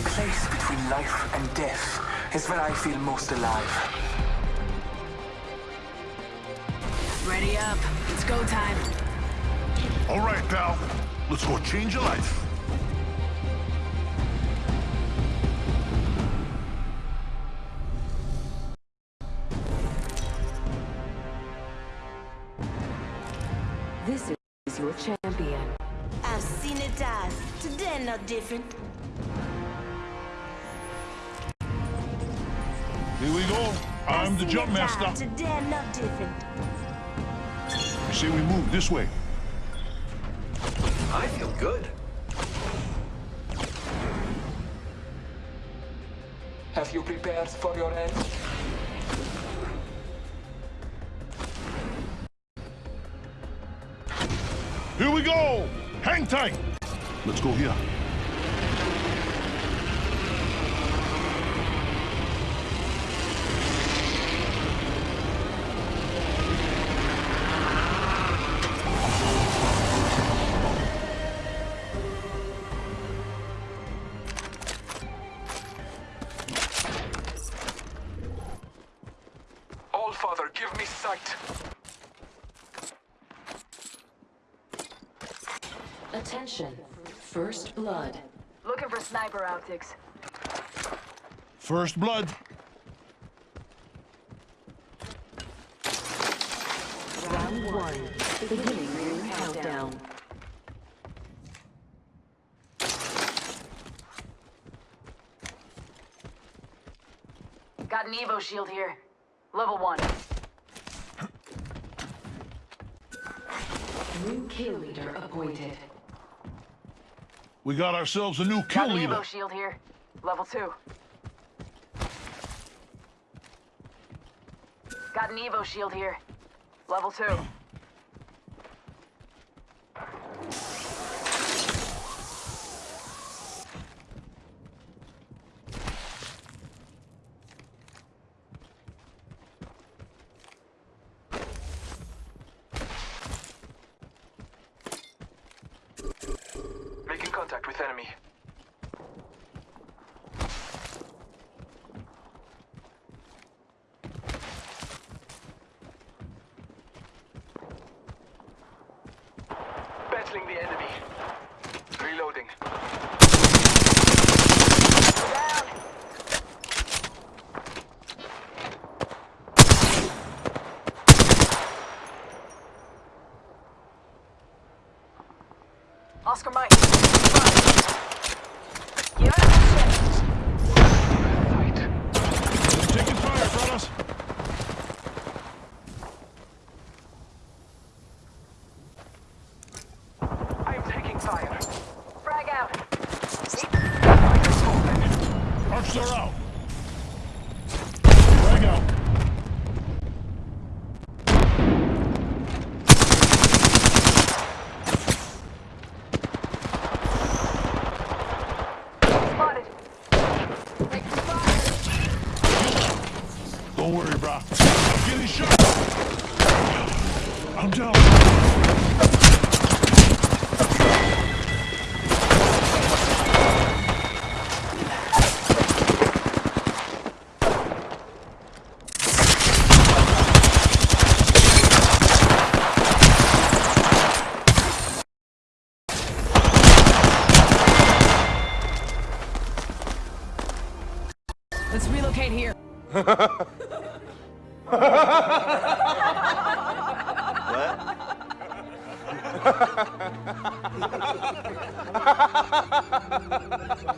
place between life and death is where I feel most alive. Ready up. It's go time. All right, pal. Let's go change your life. This is your champion. I've seen it all. Today not different. Here we go. I'm the seen jump it all. master. Today not different. I say we move this way. I feel good. Have you prepared for your end? Here we go. Hang tight. Let's go here. Father, give me sight. Attention. First blood. Looking for sniper optics. First blood. Round one. Beginning ring countdown. Got an Evo shield here. Level one. New kill leader appointed. We got ourselves a new kill Got an leader. Evo shield here. Level two. Got an Evo shield here. Level two. Contact with enemy. Battling the enemy. Reloading. Oscar Mike. Fire, fellas. I'm taking fire. Frag out. Arcs are out. Drag out. Spotted. Take the fire. Don't worry, brah. I'm getting shot. I'm down. Here.